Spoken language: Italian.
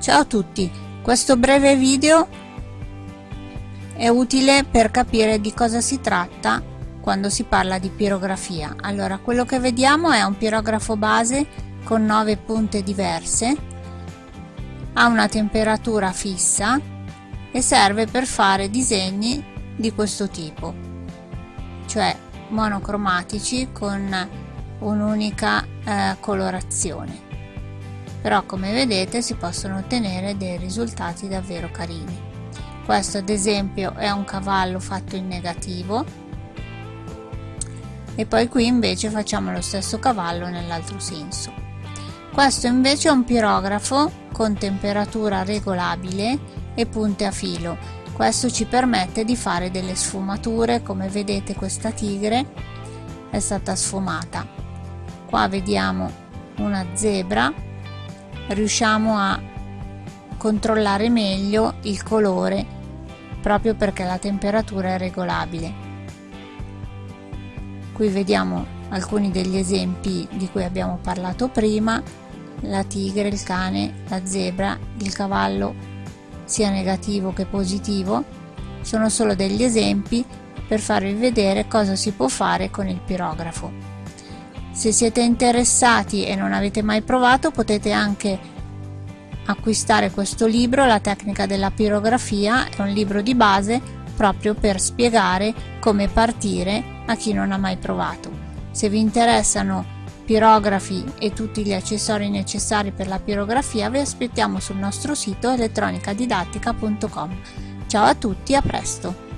Ciao a tutti, questo breve video è utile per capire di cosa si tratta quando si parla di pirografia. Allora, quello che vediamo è un pirografo base con 9 punte diverse, ha una temperatura fissa e serve per fare disegni di questo tipo, cioè monocromatici con un'unica eh, colorazione però come vedete si possono ottenere dei risultati davvero carini. Questo ad esempio è un cavallo fatto in negativo. E poi qui invece facciamo lo stesso cavallo nell'altro senso. Questo invece è un pirografo con temperatura regolabile e punte a filo. Questo ci permette di fare delle sfumature. Come vedete questa tigre è stata sfumata. Qua vediamo una zebra riusciamo a controllare meglio il colore proprio perché la temperatura è regolabile. Qui vediamo alcuni degli esempi di cui abbiamo parlato prima la tigre, il cane, la zebra, il cavallo sia negativo che positivo. Sono solo degli esempi per farvi vedere cosa si può fare con il pirografo se siete interessati e non avete mai provato potete anche acquistare questo libro, La tecnica della pirografia, è un libro di base proprio per spiegare come partire a chi non ha mai provato. Se vi interessano pirografi e tutti gli accessori necessari per la pirografia vi aspettiamo sul nostro sito elettronicadidattica.com. Ciao a tutti, a presto!